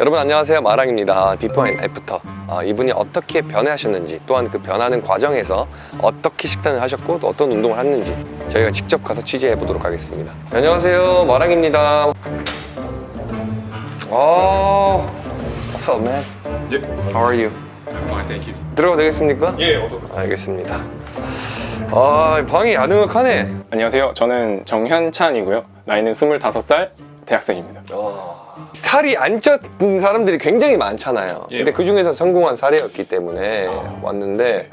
여러분 안녕하세요 마랑입니다 before and after 아, 이분이 어떻게 변해하셨는지 또한 그 변하는 과정에서 어떻게 식단을 하셨고 또 어떤 운동을 했는지 저희가 직접 가서 취재해 보도록 하겠습니다 안녕하세요 마랑입니다 아, What's up man? Yep. How are you? I'm fine, thank you. 들어가도 되겠습니까? 예, 어서. 알겠습니다 아 방이 아늑하네 안녕하세요. 저는 정현찬이고요. 나이는 25살 대학생입니다. 살이 안 쪘는 사람들이 굉장히 많잖아요. 예. 근데 그 중에서 성공한 사례였기 때문에 왔는데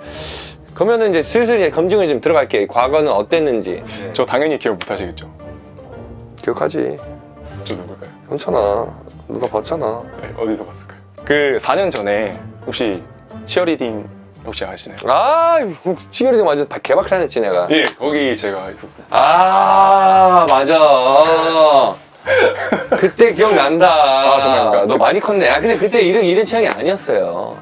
그러면은 이제 슬슬 이제 검증을 좀 들어갈게요. 과거는 어땠는지 저 당연히 기억 못 하시겠죠? 기억하지. 저 누굴까요? 괜찮아. 누가 봤잖아. 네, 어디서 봤을까요? 그 4년 전에 혹시 치어리딩 혹시 아시나요? 아, 치열이 완전 개박살냈지 내가. 예, 거기 제가 있었어요. 아, 맞아. 그때 기억난다. 아, 정말인가? 너 많이 컸네. 아, 근데 그때 이런 이런 취향이 아니었어요.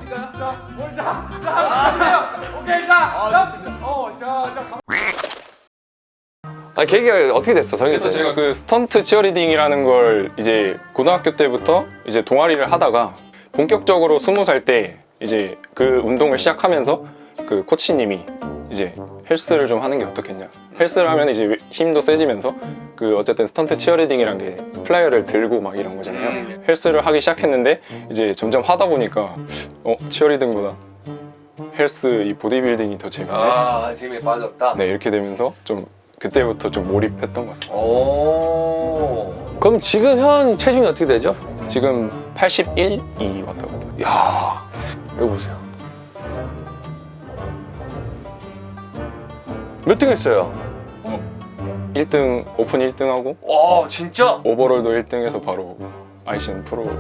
아, 계기가 어떻게 됐어, 그래서 씨? 제가 그 스턴트 치어리딩이라는 걸 이제 고등학교 때부터 이제 동아리를 하다가 본격적으로 20살 때 이제 그 운동을 시작하면서 그 코치님이 이제 헬스를 좀 하는 게 어떻겠냐 헬스를 하면 이제 힘도 세지면서 그 어쨌든 스턴트 치어리딩이란 게 flyer를 들고 막 이런 거잖아요 헬스를 하기 시작했는데 이제 점점 하다 보니까 어 치어리딩보다 헬스 이 보디빌딩이 더 재밌네 아, 재미에 빠졌다. 네 이렇게 되면서 좀 그때부터 좀 몰입했던 것 같습니다 오. 그럼 지금 현 체중이 어떻게 되죠? 지금 81이 왔다고. 야, 여기 보세요. 몇 등 했어요? 1등 오픈 1등하고 와, 진짜? overall도 1등해서 바로 ICN 프로를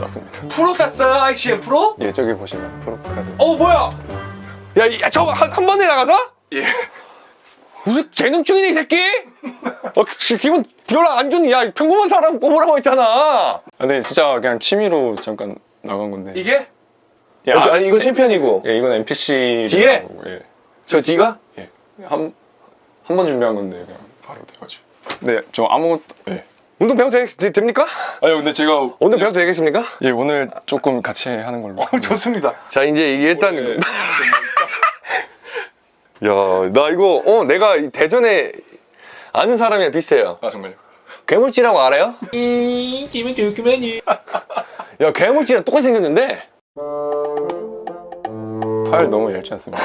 땄습니다. 프로 땄어요, ICN 프로? 예 저기 보시면 프로 카드. 어, 뭐야? 야, 야 저거 한, 한 번에 나가서? 예. 무슨 재능충이네, 이 새끼? 어, 기- 기분 별로 안 좋니? 야, 평범한 사람 뽑으라고 했잖아. 아, 근데 진짜 그냥 취미로 잠깐 나간 건데. 이게? 예, 어, 아, 이거 챔피언이고. 예, 이건 NPC. 뒤에? 예. 저 뒤가? 예. 한 한 번 준비한 건데 그냥 바로 돼가지고. 네, 저 아무것도. 예. 운동 배워도 되, 됩니까? 아니 근데 제가 오늘 배워도 되겠습니까? 예 오늘 조금 같이 하는 걸로. 좋습니다. 자, 이제 이게 일단. 예. 야, 나 이거, 어, 내가 이 대전에 아는 사람이랑 비슷해요. 아 정말요? 괴물찌라고 알아요? 기분 좋구만요. 야, 괴물찌랑 똑같이 생겼는데? 팔 너무 얇지 않습니까?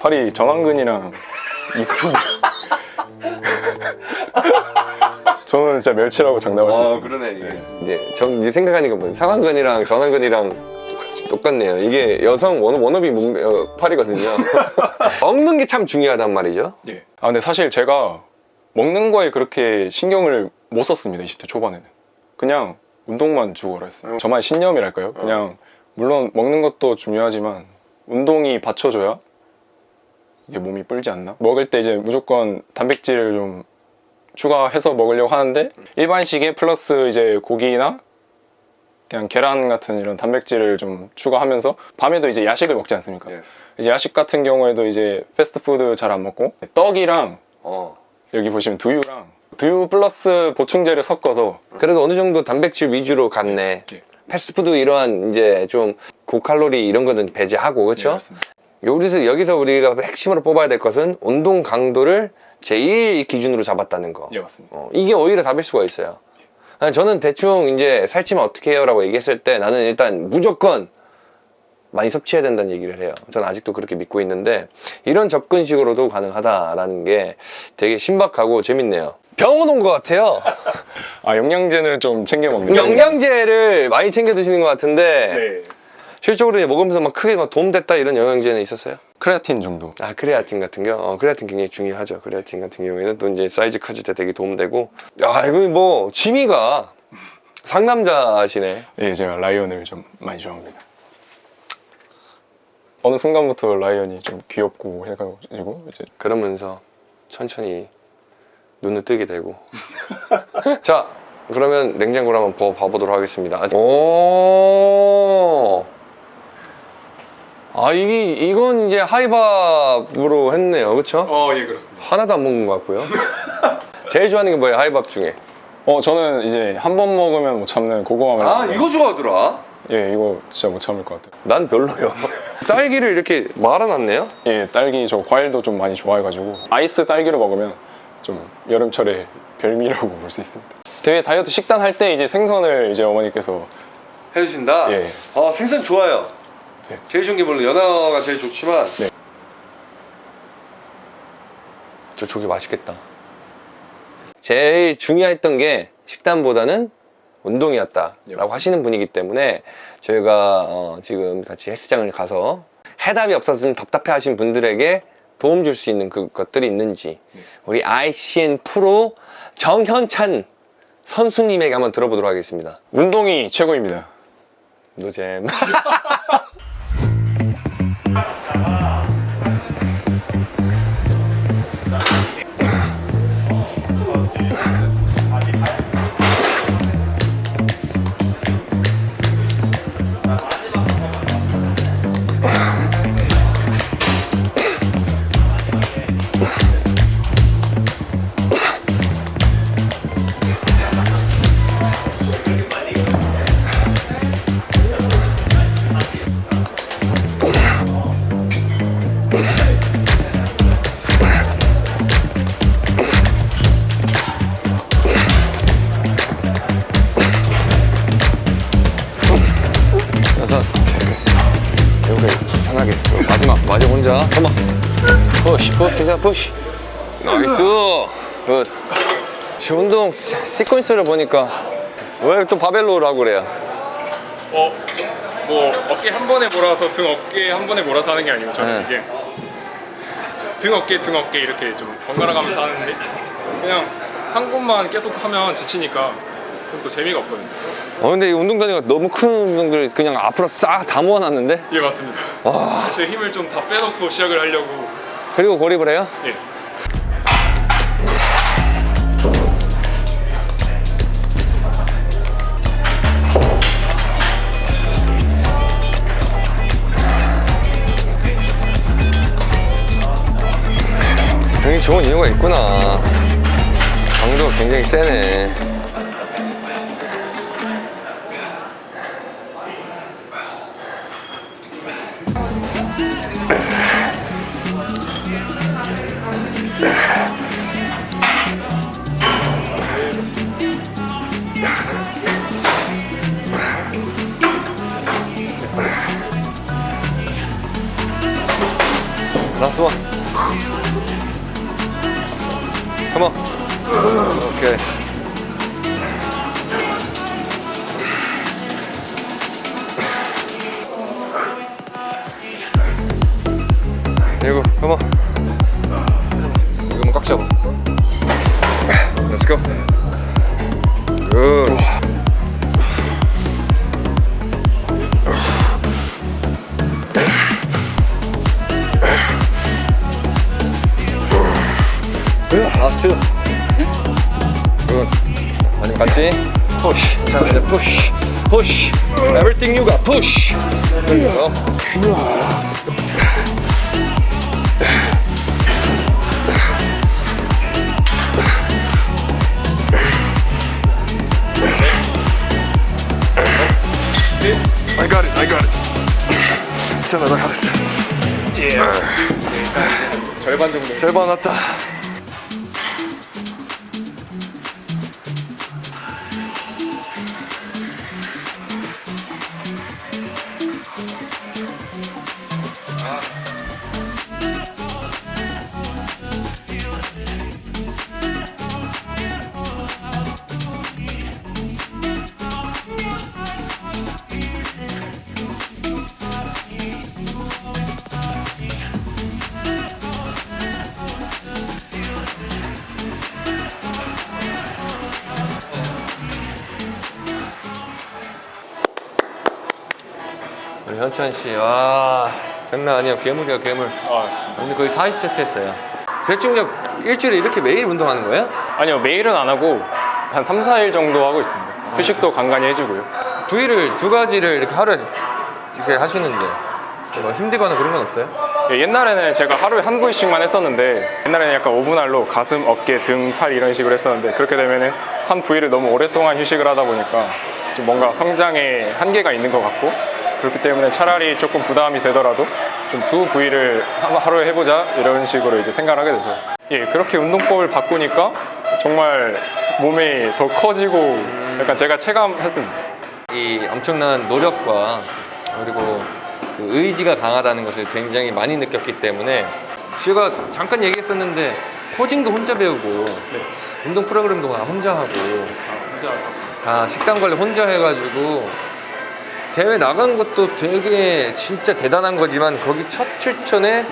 팔이 전완근이랑 이상근 저는 진짜 멸치라고 장담할 수 있어요 아, 그러네, 이게. 이제, 전 이제 생각하니까 뭐, 상완근이랑 전완근이랑 똑같네요. 이게 여성 원, 워너비 몸, 어, 팔이거든요. 먹는 게 참 중요하단 말이죠. 예. 아 근데 사실 제가 먹는 거에 그렇게 신경을 못 썼습니다 20대 초반에는 그냥 운동만 죽어라 했어요 저만의 신념이랄까요? 그냥 물론 먹는 것도 중요하지만 운동이 받쳐줘야 이게 몸이 불지 않나? 먹을 때 이제 무조건 단백질을 좀 추가해서 먹으려고 하는데 일반식에 플러스 이제 고기나 그냥 계란 같은 이런 단백질을 좀 추가하면서 밤에도 이제 야식을 먹지 않습니까? 이제 야식 같은 경우에도 이제 패스트푸드 잘 안 먹고 떡이랑 어. 여기 보시면 두유랑 두유 플러스 보충제를 섞어서 그래도 어느 정도 단백질 위주로 갔네. 예. 패스트푸드 이러한 이제 좀 고칼로리 이런 거는 배제하고 그렇죠? 여기서 여기서 우리가 핵심으로 뽑아야 될 것은 운동 강도를 제일 기준으로 잡았다는 거. 예 맞습니다 어, 이게 오히려 답일 수가 있어요. 아니, 저는 대충 이제 살찌면 어떻게 해요? 라고 얘기했을 때 나는 일단 무조건 많이 섭취해야 된다는 얘기를 해요. 저는 아직도 그렇게 믿고 있는데 이런 접근식으로도 가능하다라는 게 되게 신박하고 재밌네요. 병원 온 것 같아요. 아 영양제는 좀 챙겨 먹는 영양제를 많이 챙겨 드시는 것 같은데 네. 실질적으로 먹으면서 막 크게 막 도움됐다 이런 영양제는 있었어요? 크레아틴 정도. 아 크레아틴 같은 거? 어, 크레아틴 굉장히 중요하죠. 크레아틴 같은 경우에는 또 이제 사이즈 커질 때 되게 도움되고. 야 이거 뭐 취미가 상남자시네. 예 제가 라이언을 좀 많이 좋아합니다. 어느 순간부터 라이언이 좀 귀엽고 해가지고 이제 그러면서 천천히 눈을 뜨게 되고. 자 그러면 냉장고를 한번 봐보도록 하겠습니다. 오 아 이게 이건 이제 하이밥으로 했네요. 그렇죠? 어예 그렇습니다. 하나도 안 먹는 것 같고요. 제일 좋아하는 게 뭐예요 하이밥 중에? 어 저는 이제 한 번 먹으면 못 참는 고구마 아 멜론 이거 좋아하더라? 예 이거 진짜 못 참을 것 같아요. 난 별로요. 딸기를 이렇게 말아놨네요? 예 딸기 저 과일도 좀 많이 좋아해가지고 아이스 딸기를 먹으면 좀 여름철에 별미라고 볼 수 있습니다. 대회 다이어트 식단 할 때 이제 생선을 이제 어머니께서 해주신다? 예. 어 생선 좋아요 네. 제일 좋은 게 물론 연어가 제일 좋지만 네. 저 조개 맛있겠다 제일 중요했던 게 식단보다는 운동이었다 네, 라고 맞습니다. 하시는 분이기 때문에 저희가 어, 지금 같이 헬스장을 가서 해답이 없어서 좀 답답해 하신 분들에게 도움 줄 수 있는 그 것들이 있는지 네. 우리 ICN 프로 정현찬 선수님에게 한번 들어보도록 하겠습니다 운동이 최고입니다 노잼 혼자 come on push push 괜찮아 push nice. Good 운동 시- 시퀀스를 보니까 왜 또 바벨 row라고 그래요? 어, 뭐 어깨 한 번에 몰아서 등 어깨 한 번에 몰아서 하는 게 아니고 저는 네. 이제 등 어깨 등 어깨 이렇게 좀 번갈아 가면서 하는데 그냥 한 곳만 계속 하면 지치니까 그럼 또 재미가 없거든요. 어 근데 이 운동 단위가 너무 큰 운동들 그냥 앞으로 싹 다 모아놨는데 예 맞습니다. 와 제 힘을 좀 다 빼놓고 시작을 하려고 그리고 고립을 해요? 예. 등이 좋은 이유가 있구나 강도가 굉장히 세네 라스트 원 Come on. Okay. 이거, come on. 이거만 꽉 잡아. Let's go. Good. Last two. Good. 마지막 같이 push. 자, 이제 push. push. Everything you got. push. There you go. 절반 정도. 절반 왔다. 현천 씨, 와 장난 아니야 괴물이야 괴물. 아, 오늘 거의 40세트 했어요. 대충 그냥 일주일에 이렇게 매일 운동하는 거예요? 아니요 매일은 안 하고 한 3, 4일 정도 하고 있습니다 휴식도 간간히 해주고요 부위를 두 가지를 이렇게 하루에 이렇게 하시는데 뭐 힘들거나 그런 건 없어요? 예, 옛날에는 제가 하루에 한 부위씩만 했었는데 옛날에는 약간 오분할로 가슴, 어깨, 등, 팔 이런 식으로 했었는데 그렇게 되면은 한 부위를 너무 오랫동안 휴식을 하다 보니까 좀 뭔가 성장에 한계가 있는 것 같고 그렇기 때문에 차라리 조금 부담이 되더라도 좀 두 부위를 한- 하루에 해보자 이런 식으로 이제 생각을 하게 돼서 예 그렇게 운동법을 바꾸니까 정말 몸이 더 커지고 약간 제가 체감했습니다. 이 엄청난 노력과 그리고 그 의지가 강하다는 것을 굉장히 많이 느꼈기 때문에 제가 잠깐 얘기했었는데 코징도 혼자 배우고 운동 프로그램도 다 혼자 하고 다 식단 관리 혼자 해가지고 대회 나간 것도 되게 진짜 대단한 거지만 거기 첫 출전에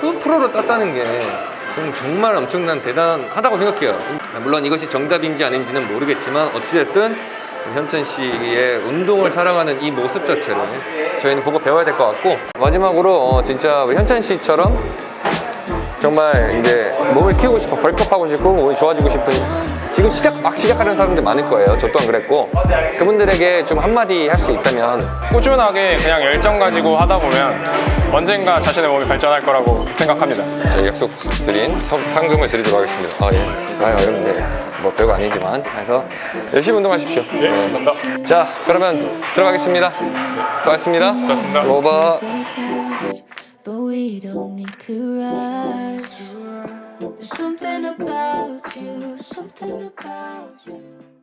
그 프로로 땄다는 게 정말 엄청난 대단하다고 생각해요. 물론 이것이 정답인지 아닌지는 모르겠지만 어찌됐든 현천 씨의 운동을 사랑하는 이 모습 자체를 저희는 보고 배워야 될 것 같고 마지막으로 어, 진짜 우리 현천 씨처럼 정말 이제 몸을 키우고 싶어 벌크업 하고 싶고 몸이 좋아지고 싶은 지금 시작 막 시작하는 사람들 많을 거예요. 저 또한 그랬고. 그분들에게 좀 한마디 할 수 있다면. 꾸준하게 그냥 열정 가지고 하다 보면 언젠가 자신의 몸이 발전할 거라고 생각합니다. 저희 약속드린 서- 상금을 드리도록 하겠습니다. 아 예. 아 어렵네 뭐 별거 아니지만. 그래서 열심히 운동하십시오. 예, 감사합니다. 자 그러면 들어가겠습니다. 수고하셨습니다. 수고하셨습니다. 로바 but we don't need to rush. There's something about you, something about you.